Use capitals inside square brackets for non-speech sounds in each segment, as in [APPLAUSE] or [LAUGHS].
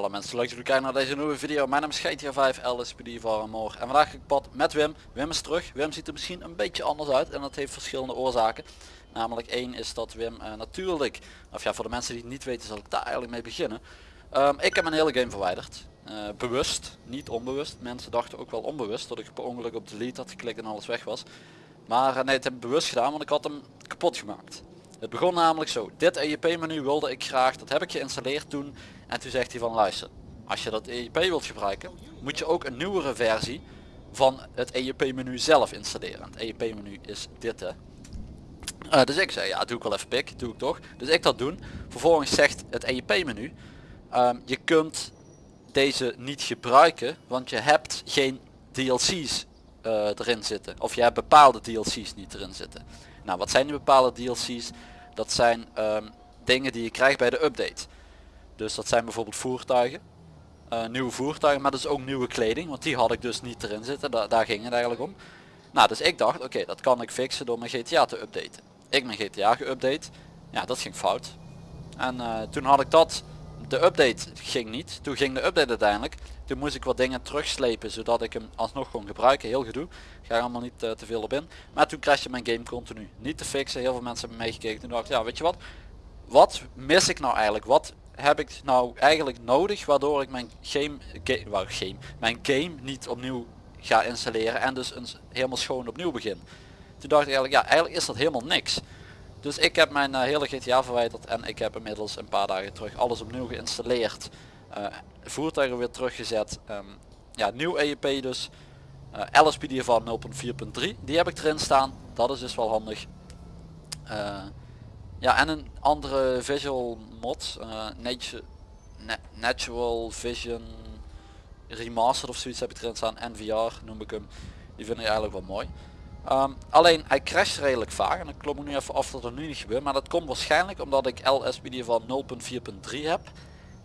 Hallo mensen, leuk dat jullie kijken naar deze nieuwe video. Mijn naam is GTA 5 LSPD van Moor en vandaag ga ik pad met Wim. Wim is terug. Wim ziet er misschien een beetje anders uit en dat heeft verschillende oorzaken. Namelijk één is dat Wim uh, natuurlijk, of ja voor de mensen die het niet weten zal ik daar eigenlijk mee beginnen. Um, ik heb mijn hele game verwijderd. Uh, bewust, niet onbewust. Mensen dachten ook wel onbewust dat ik per ongeluk op delete had geklikt en alles weg was. Maar uh, nee, het heb ik bewust gedaan want ik had hem kapot gemaakt. Het begon namelijk zo. Dit EEP menu wilde ik graag, dat heb ik geïnstalleerd toen. En toen zegt hij van luister, als je dat EEP wilt gebruiken, moet je ook een nieuwere versie van het EEP menu zelf installeren. Het EEP menu is dit hè. Uh, dus ik zei ja doe ik wel even pik, doe ik toch. Dus ik dat doen. Vervolgens zegt het EEP menu, uh, je kunt deze niet gebruiken, want je hebt geen DLC's eh, erin zitten. Of je hebt bepaalde DLC's niet erin zitten. Nou wat zijn die bepaalde DLC's? Dat zijn um, dingen die je krijgt bij de update. Dus dat zijn bijvoorbeeld voertuigen. Uh, nieuwe voertuigen, maar dus ook nieuwe kleding. Want die had ik dus niet erin zitten. Da daar ging het eigenlijk om. Nou, dus ik dacht, oké, dat kan ik fixen door mijn GTA te updaten. Ik mijn GTA geüpdate. Ja, dat ging fout. En uh, toen had ik dat. De update ging niet. Toen ging de update uiteindelijk. Toen moest ik wat dingen terugslepen zodat ik hem alsnog kon gebruiken. Heel gedoe. Ga er allemaal niet uh, te veel op in. Maar toen crashte mijn game continu. Niet te fixen. Heel veel mensen hebben meegekeken. Toen dacht ik, ja weet je wat. Wat mis ik nou eigenlijk? Wat heb ik nou eigenlijk nodig waardoor ik mijn game, game, game, mijn game niet opnieuw ga installeren en dus een, helemaal schoon opnieuw begin. Toen dacht ik eigenlijk, ja eigenlijk is dat helemaal niks. Dus ik heb mijn uh, hele GTA verwijderd en ik heb inmiddels een paar dagen terug alles opnieuw geïnstalleerd. Uh, voertuigen weer teruggezet. Um, ja, nieuw EEP dus. Uh, LSPD van 0.4.3. Die heb ik erin staan. Dat is dus wel handig. Ja, en een andere visual mod. Na natural Vision Remastered of zoiets heb ik erin staan. NVR noem ik hem. Die vind ik eigenlijk wel mooi. Um, alleen hij crasht redelijk vaak en ik klom ik nu even af dat er nu niet gebeurt. Maar dat komt waarschijnlijk omdat ik LSPD van 0.4.3 heb.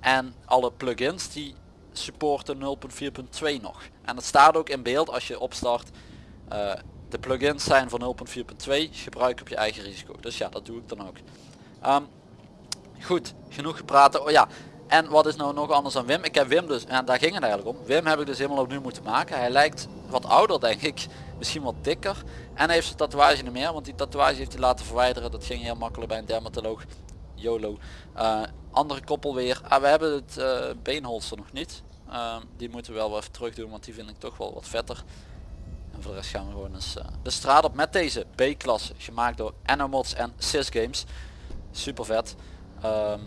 En alle plugins die supporten 0.4.2 nog. En het staat ook in beeld als je opstart. Uh, de plugins zijn van 0.4.2, gebruik op je eigen risico. Dus ja, dat doe ik dan ook. Um, goed, genoeg gepraat. Oh ja, en wat is nou nog anders dan Wim? Ik heb Wim dus, en daar ging het eigenlijk om. Wim heb ik dus helemaal opnieuw moeten maken. Hij lijkt wat ouder denk ik, misschien wat dikker. En hij heeft zijn tatoeage niet meer, want die tatoeage heeft hij laten verwijderen. Dat ging heel makkelijk bij een dermatoloog. YOLO. Uh, andere koppel weer. Ah, we hebben het uh, beenholster nog niet. Uh, die moeten we wel even terug doen, want die vind ik toch wel wat vetter. Voor de rest gaan we gewoon eens uh, de straat op met deze B-klasse. Gemaakt door Anomods en Sys Games. Super vet. Um,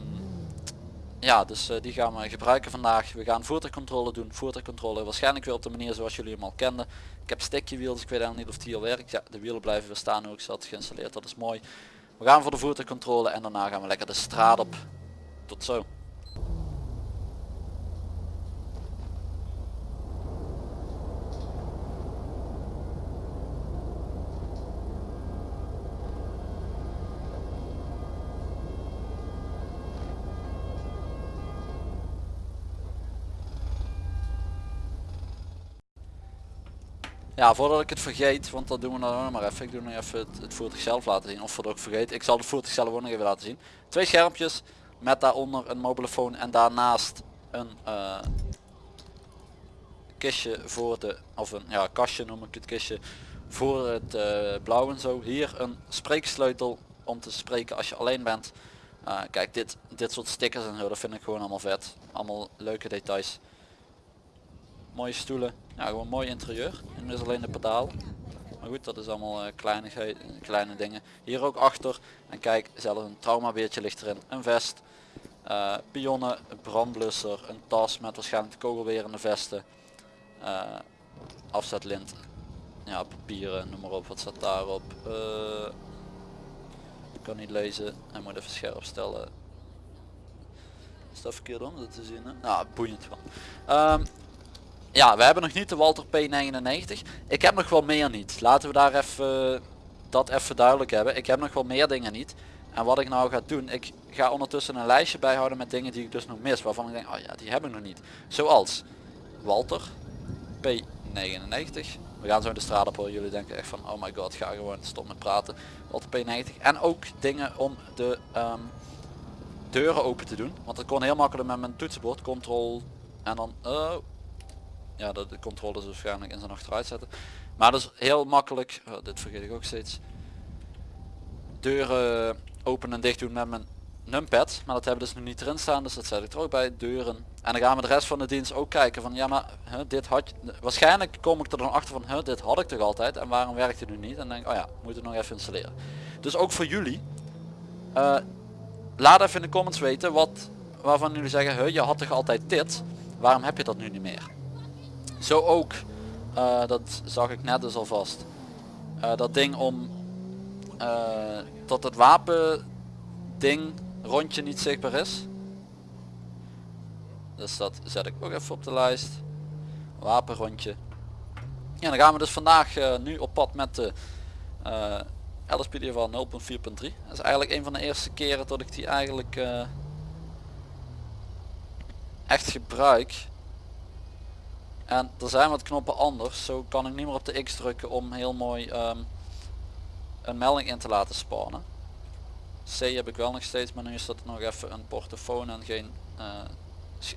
ja, dus uh, die gaan we gebruiken vandaag. We gaan voertuigcontrole doen. Voertuigcontrole waarschijnlijk weer op de manier zoals jullie hem al kenden. Ik heb stickje wiels, ik weet eigenlijk niet of die al werkt. Ja, de wielen blijven weer staan ik ze had geïnstalleerd. Dat is mooi. We gaan voor de voertuigcontrole en daarna gaan we lekker de straat op. Tot zo. Ja, voordat ik het vergeet, want dat doen we dan maar even. Ik doe nog even het, het voertuig zelf laten zien. Of voordat ik vergeet, ik zal het voertuig zelf ook nog even laten zien. Twee schermpjes met daaronder een mobielefoon en daarnaast een uh, kistje voor de, of een ja, kastje noem ik het kistje, voor het uh, blauw en zo. Hier een spreeksleutel om te spreken als je alleen bent. Uh, kijk, dit, dit soort stickers en zo, dat vind ik gewoon allemaal vet. Allemaal leuke details. Mooie stoelen. Ja, gewoon mooi interieur. En is alleen de pedaal. Maar goed, dat is allemaal uh, kleine, kleine dingen. Hier ook achter. En kijk, zelfs een traumabeertje ligt erin. Een vest. Uh, pionnen, brandblusser, een tas met waarschijnlijk kogelwerende vesten. Uh, afzetlint. Ja, papieren, noem maar op. Wat staat daarop? Uh, ik kan niet lezen. Hij moet even scherp stellen. Is dat verkeerd om dat te zien? Nou, boeiend van. Um, ja, we hebben nog niet de Walter P99. Ik heb nog wel meer niet. Laten we daar even dat even duidelijk hebben. Ik heb nog wel meer dingen niet. En wat ik nou ga doen, ik ga ondertussen een lijstje bijhouden met dingen die ik dus nog mis. Waarvan ik denk, oh ja, die heb ik nog niet. Zoals Walter P99. We gaan zo in de straat op. Jullie denken echt van, oh my god, ga gewoon stop met praten. Walter P90. En ook dingen om de, um, deuren open te doen. Want dat kon heel makkelijk met mijn toetsenbord. Control en dan... Oh. Ja, de, de controle is waarschijnlijk in zijn achteruit zetten. Maar dat is heel makkelijk. Oh, dit vergeet ik ook steeds. Deuren open en dicht doen met mijn numpad. Maar dat hebben we dus nu niet erin staan. Dus dat zet ik er ook bij. Deuren. En dan gaan we de rest van de dienst ook kijken van ja maar huh, dit had je. Waarschijnlijk kom ik er dan achter van huh, dit had ik toch altijd. En waarom werkt het nu niet? En denk oh ja, moet het nog even installeren. Dus ook voor jullie. Uh, laat even in de comments weten wat waarvan jullie zeggen huh, je had toch altijd dit. Waarom heb je dat nu niet meer? Zo ook. Uh, dat zag ik net dus alvast. Uh, dat ding om uh, tot het wapen ding rondje niet zichtbaar is. Dus dat zet ik ook even op de lijst. Wapenrondje. Ja, dan gaan we dus vandaag nu op pad met de LSPD van 0.4.3. Dat is eigenlijk een van de eerste keren dat ik die eigenlijk echt gebruik. En er zijn wat knoppen anders. Zo kan ik niet meer op de X drukken om heel mooi um, een melding in te laten spannen. C heb ik wel nog steeds, maar nu is dat nog even een portofoon en geen uh,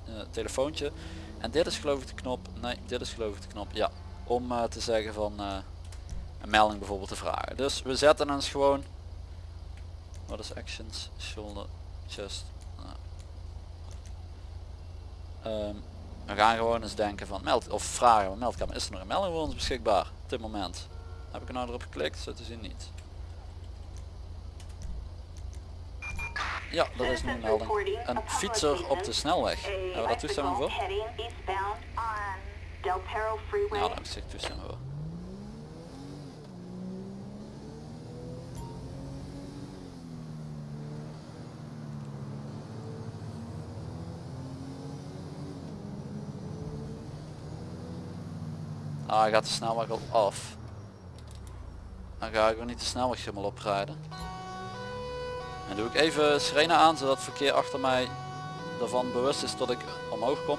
uh, telefoontje. En dit is geloof ik de knop, nee dit is geloof ik de knop, ja. Om uh, te zeggen van een melding bijvoorbeeld te vragen. Dus we zetten ons gewoon, wat is actions, shoulder, chest. Um, we gaan gewoon eens denken van meld of vragen, meldkamer, is er nog een melding voor ons beschikbaar op dit moment? Heb ik er nou erop geklikt? Zo te zien niet. Ja, dat is nu een melding. Een fietser op de snelweg. Hebben we daar toestemming voor? Ja, daar heb ik toestemming voor. Ah, hij gaat de snelweg al af. Dan ga ik weer niet de snelweg helemaal oprijden. En doe ik even sirene aan zodat het verkeer achter mij ervan bewust is dat ik omhoog kom.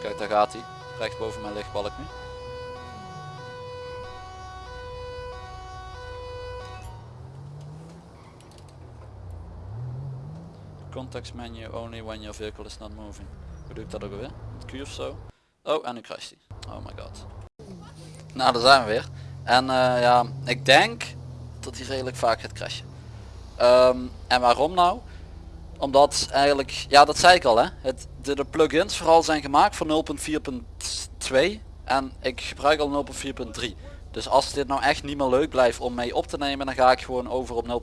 Kijk daar gaat hij. Recht boven mijn lichtbalk nu. Context menu only when your vehicle is not moving. Hoe doe ik dat ook weer? Met Q of zo? Oh, en nu crasht hij. Oh my god. Nou, daar zijn we weer. En uh, ja, ik denk dat hij redelijk vaak gaat crashen. Um, en waarom nou? Omdat eigenlijk, ja dat zei ik al hè, het, de, de plugins vooral zijn gemaakt voor 0.4.2 en ik gebruik al 0.4.3. Dus als dit nou echt niet meer leuk blijft om mee op te nemen, dan ga ik gewoon over op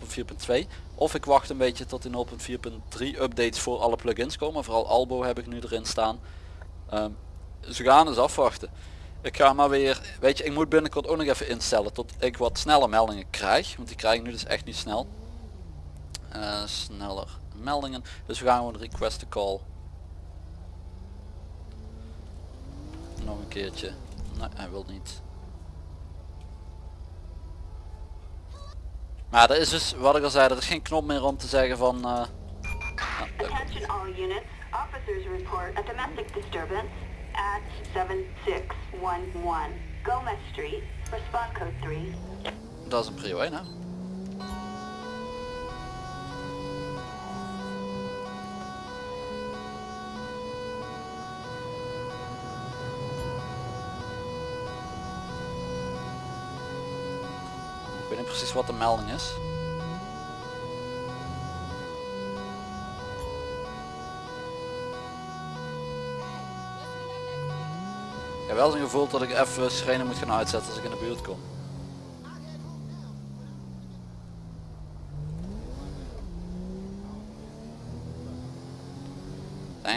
0.4.2. Of ik wacht een beetje tot die 0.4.3 updates voor alle plugins komen. Vooral Albo heb ik nu erin staan. Um, ze gaan dus afwachten. Ik ga maar weer, weet je, ik moet binnenkort ook nog even instellen tot ik wat sneller meldingen krijg. Want die krijg ik nu dus echt niet snel. Uh, sneller meldingen. Dus we gaan gewoon request a call. Nog een keertje. Nee, hij wil niet. Maar er is dus, wat ik al zei, er is geen knop meer om te zeggen van... Attention at 7611 Gomez Street. Respond code 3. Dat is een prio 1 hè? Ik weet niet precies wat de melding is. Heb wel zo'n gevoel dat ik even sirene moet gaan uitzetten als ik in de buurt kom.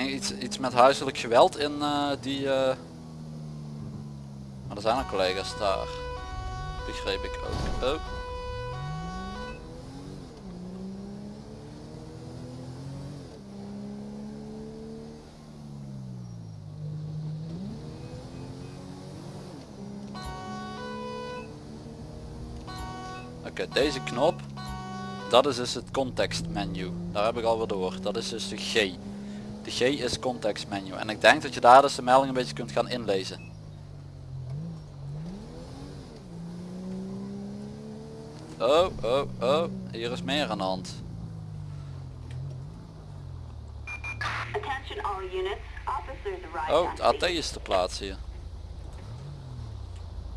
Iets, iets met huiselijk geweld in uh, die... Uh... Maar er zijn al collega's daar. Begreep ik ook. deze knop, dat is dus het contextmenu. Daar heb ik al door. Dat is dus de G. De G is contextmenu. En ik denk dat je daar dus de melding een beetje kunt gaan inlezen. Oh, oh, oh. Hier is meer aan de hand. Oh, het AT is te plaatsen hier.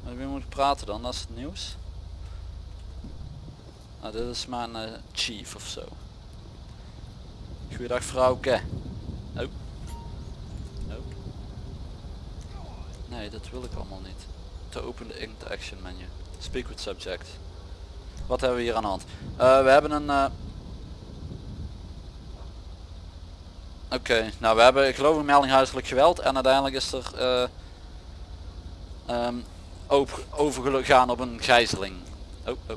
Met wie moet praten dan? Dat is het nieuws. Nou, dit is mijn eh, chief of zo. Goeiedag vrouwke. Oh. Oh. Nee, dat wil ik allemaal niet. To open the interaction menu. Speak with subject. Wat hebben we hier aan de hand? Eh, we hebben een... eh, Oké, nou we hebben ik geloof een melding huiselijk geweld en uiteindelijk is er over, overgegaan op een gijzeling. Oh, oh.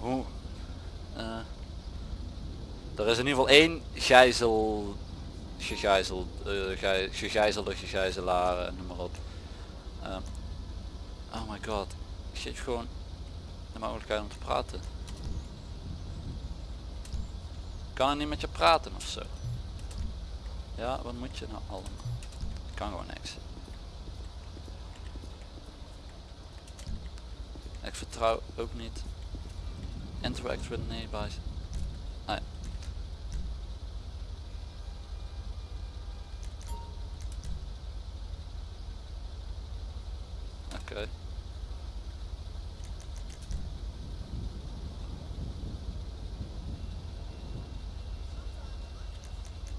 Hoe? eh, er is in ieder geval één gijzel, gegijzeld, eh, gij- gegijzelde gegijzelaar, eh, noem maar op. Ehm, oh my god, geef gewoon de mogelijkheid om te praten. Kan niet met je praten of zo? Ja, wat moet je nou allemaal? Ik kan gewoon niks. Ik vertrouw ook niet. Interact with. Nee. Oké.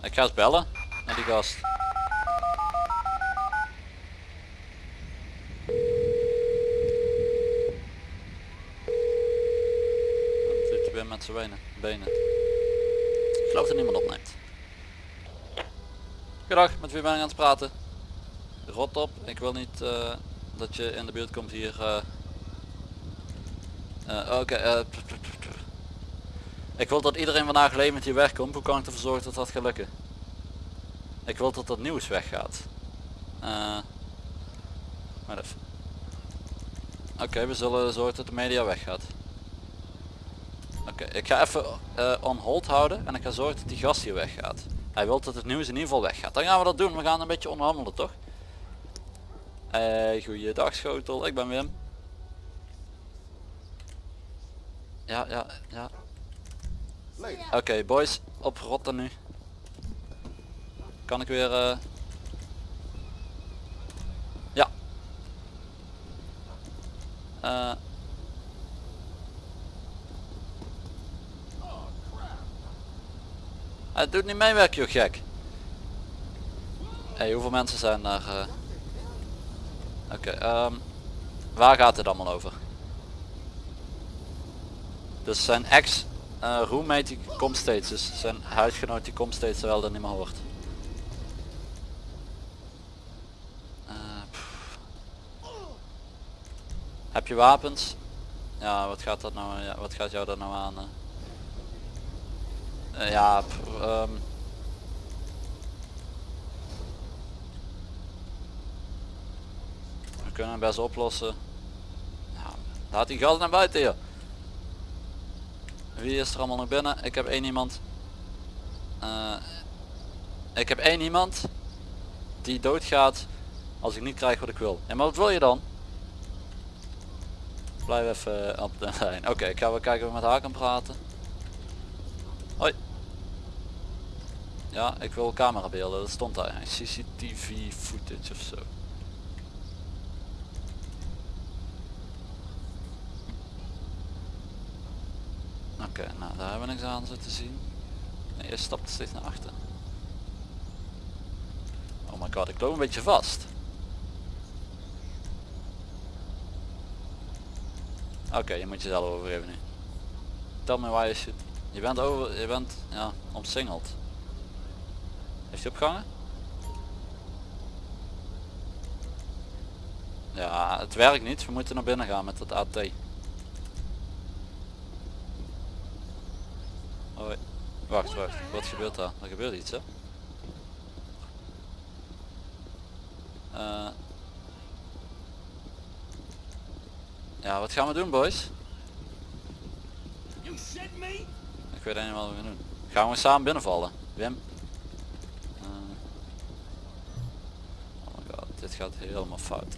Ik ga eens bellen naar die gast. Dan doet hij weer met benen. benen. Ik geloof dat niemand opneemt. Goedendag, met wie ben ik aan het praten? Rot op, ik wil niet eh, dat je in de buurt komt hier. eh. Eh, Oké, ik wil dat iedereen vandaag levend hier wegkomt. Hoe kan ik ervoor zorgen dat dat gaat lukken? Ik wil dat dat nieuws weggaat. Even. Oké, we zullen zorgen dat de media weggaat. Oké, ik ga even eh, on hold houden en ik ga zorgen dat die gast hier weggaat. Hij wil dat het nieuws in ieder geval weggaat. Dan gaan we dat doen. We gaan een beetje onderhandelen, toch? Hey, goeiedag schotel. Ik ben Wim. Ja, ja, ja. Oké, boys. Oprotten nu. Kan ik weer... eh, Ja. Eh. Hij doet niet meewerken, joh gek. Hey, hoeveel mensen zijn daar? eh? Oké, ehm, waar gaat het allemaal over? Dus zijn ex roommate die komt steeds, dus zijn huisgenoot die komt steeds terwijl dat niet meer hoort. Eh. Heb je wapens? Ja, wat gaat dat nou? Wat gaat jou dat nou aan? Eh, ja, ehm. we kunnen hem best oplossen. Laat die gast naar buiten hier. Wie is er allemaal nog binnen? Ik heb één iemand. Eh, ik heb één iemand die doodgaat als ik niet krijg wat ik wil. En wat wil je dan? Blijf even op de [LAUGHS] lijn. Oké, ik ga wel kijken of ik met haar kan praten. Hoi. Ja, ik wil camerabeelden. Dat stond daar. CCTV footage of zo. Oké, nou daar hebben we niks aan zo te zien. Nee, je stapt steeds naar achter. Oh my god, ik loop een beetje vast. Oké, je moet jezelf overgeven nu. Tel me waar je zit. Je bent over, je bent ja, omsingeld. Heeft hij opgehangen? Ja, het werkt niet. We moeten naar binnen gaan met het AT. Hoi. Wacht, wacht. Wat gebeurt daar? Er gebeurt iets, hè? Eh. ja, wat gaan we doen, boys? Ik weet niet wat we gaan doen. Gaan we samen binnenvallen? Wim? Eh. oh my god, dit gaat helemaal fout.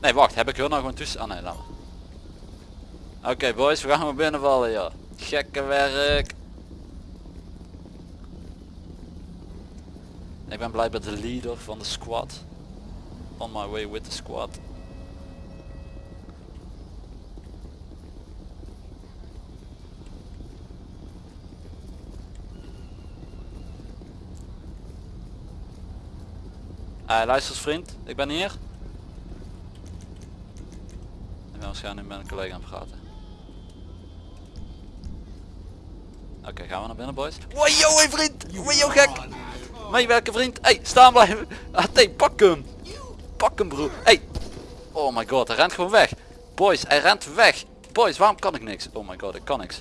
Nee, wacht. Heb ik hun nou gewoon tussen... Ah nee, laat maar. Oké, boys. We gaan gewoon binnenvallen, ja. Gekke werk. Ik ben blijkbaar de leader van de squad. On my way with the squad. Hey, luister eens vriend, ik ben hier. Ik ben waarschijnlijk met een collega aan het praten. Oké, gaan we naar binnen boys. Yo, hey vriend! Yo, gek! Meewerken vriend! Hey, staan blijven! Ah, pak hem! Pak hem broer! Hey! Oh my god, hij rent gewoon weg! Boys, hij rent weg! Boys, waarom kan ik niks? Oh my god, ik kan niks.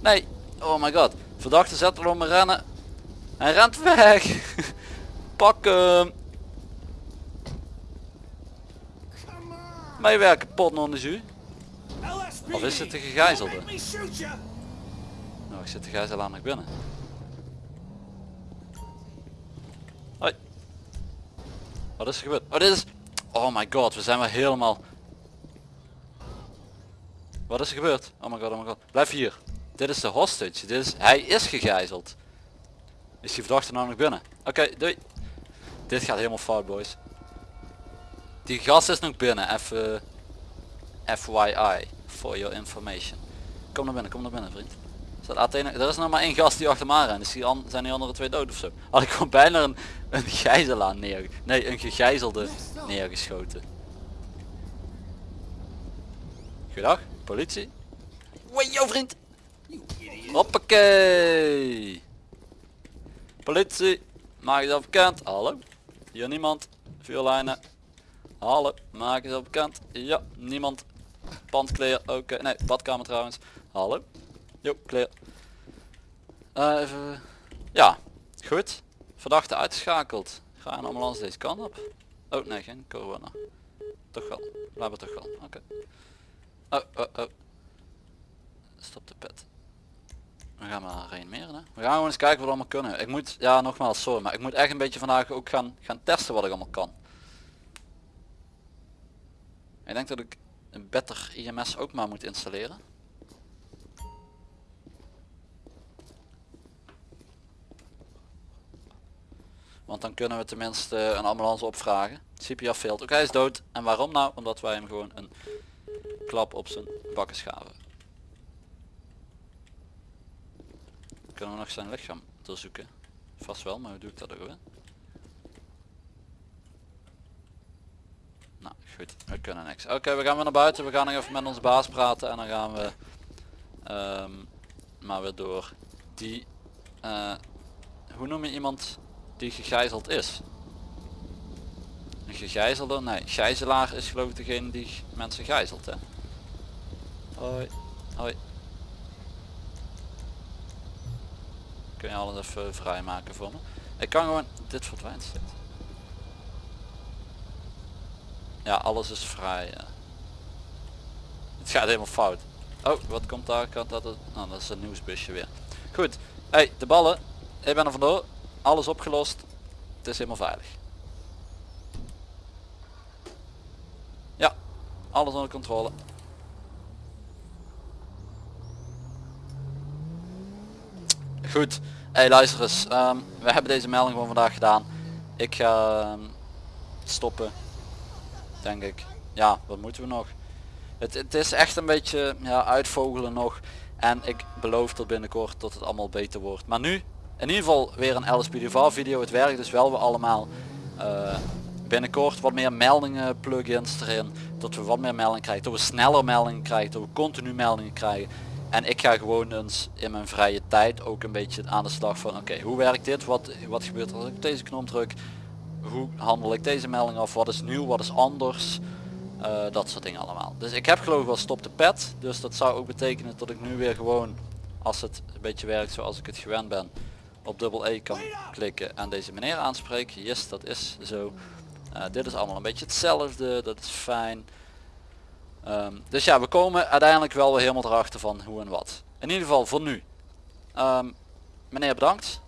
Nee! Oh my god. Verdachte zet er om me rennen. Hij rent weg! pak hem! Meewerken, pot non de jus. Of is het de gegijzelde? Nou, ik zit de gijzelaar nog binnen. Hoi. Wat is er gebeurd? Oh, dit is... Oh my god, we zijn weer helemaal... Wat is er gebeurd? Oh my god, oh my god. Blijf hier. Dit is de hostage. Dit is... Hij is gegijzeld. Is die verdachte nou nog binnen? Oké, doei. Dit gaat helemaal fout, boys. Die gast is nog binnen. Even... FYI. For your information. Kom naar binnen, kom naar binnen, vriend. Er is nog maar één gast die achter aan rent. Dus die an, zijn die andere twee dood of zo. Had ik gewoon bijna een, een gijzelaar neer... Nee, een gegijzelde neergeschoten. Goedendag, politie. Wee, yo vriend. Hoppakee. Politie, maak jezelf bekend. Hallo. Hier niemand. Vuurlijnen. Hallo, maak jezelf bekend. Ja, niemand. Pandkleer, oké. Nee, badkamer trouwens. Hallo. Jo, clear. Eh, even... Ja, goed. Verdachte uitgeschakeld. Ga een ambulance deze kant op. Oh nee, geen corona. Toch wel. Blijven toch wel. Oké. Oh, oh, oh. Stop de pet. We gaan maar reanimeren hè. We gaan gewoon eens kijken wat we allemaal kunnen. Ik moet, ja nogmaals sorry, maar ik moet echt een beetje vandaag ook gaan, gaan testen wat ik allemaal kan. Ik denk dat ik een better IMS ook maar moet installeren. Want dan kunnen we tenminste een ambulance opvragen. CPR failed. Oké, hij is dood. En waarom nou? Omdat wij hem gewoon een klap op zijn bakken schaven. Kunnen we nog zijn lichaam doorzoeken? Vast wel, maar hoe doe ik dat ook weer? Nou goed, we kunnen niks. Oké, we gaan weer naar buiten. We gaan nog even met onze baas praten en dan gaan we ehm, maar weer door. Die, eh, hoe noem je iemand die gegijzeld is? Een gegijzelde? Nee, gijzelaar is geloof ik degene die mensen gijzelt hè. Hoi, hoi. Kun je alles even vrijmaken voor me? Ik kan gewoon, dit verdwijnt. Ja, alles is vrij. Ja. Het gaat helemaal fout. Oh, wat komt daar? Kan dat, het... oh, dat is een nieuwsbusje weer. Goed. Hey, de ballen. Ik ben er vandoor. Alles opgelost. Het is helemaal veilig. Ja, alles onder controle. Goed. Hey, luister eens. Um, we hebben deze melding gewoon vandaag gedaan. Ik ga ehm, stoppen. Denk ik. Ja, wat moeten we nog? Het, het is echt een beetje ja, uitvogelen nog. En ik beloof tot binnenkort dat het allemaal beter wordt. Maar nu in ieder geval weer een LSPDV video. Het werkt dus wel weer allemaal. Uh, binnenkort wat meer meldingen plugins erin. Dat we wat meer meldingen krijgen. Dat we sneller meldingen krijgen. Dat we continu meldingen krijgen. En ik ga gewoon eens in mijn vrije tijd ook een beetje aan de slag van oké hoe werkt dit? Wat, wat gebeurt er als ik deze knop druk? Hoe handel ik deze melding af? Wat is nieuw? Wat is anders? Uh, dat soort dingen allemaal. Dus ik heb geloof ik wel stop de pet. Dus dat zou ook betekenen dat ik nu weer gewoon als het een beetje werkt zoals ik het gewend ben op dubbel E kan klikken en deze meneer aanspreken. Yes, dat is zo. Uh, dit is allemaal een beetje hetzelfde. Dat is fijn. Um, dus ja, we komen uiteindelijk wel weer helemaal erachter van hoe en wat. In ieder geval voor nu. Um, meneer bedankt.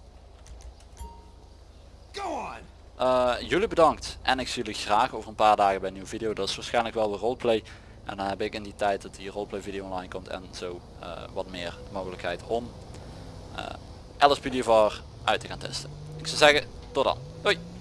Uh, jullie bedankt. En ik zie jullie graag over een paar dagen bij een nieuwe video. Dat is waarschijnlijk wel weer roleplay. En dan heb ik in die tijd dat die roleplay video online komt en zo uh, wat meer mogelijkheid om LSPD voor uit te gaan testen. Ik zou zeggen, tot dan. Doei!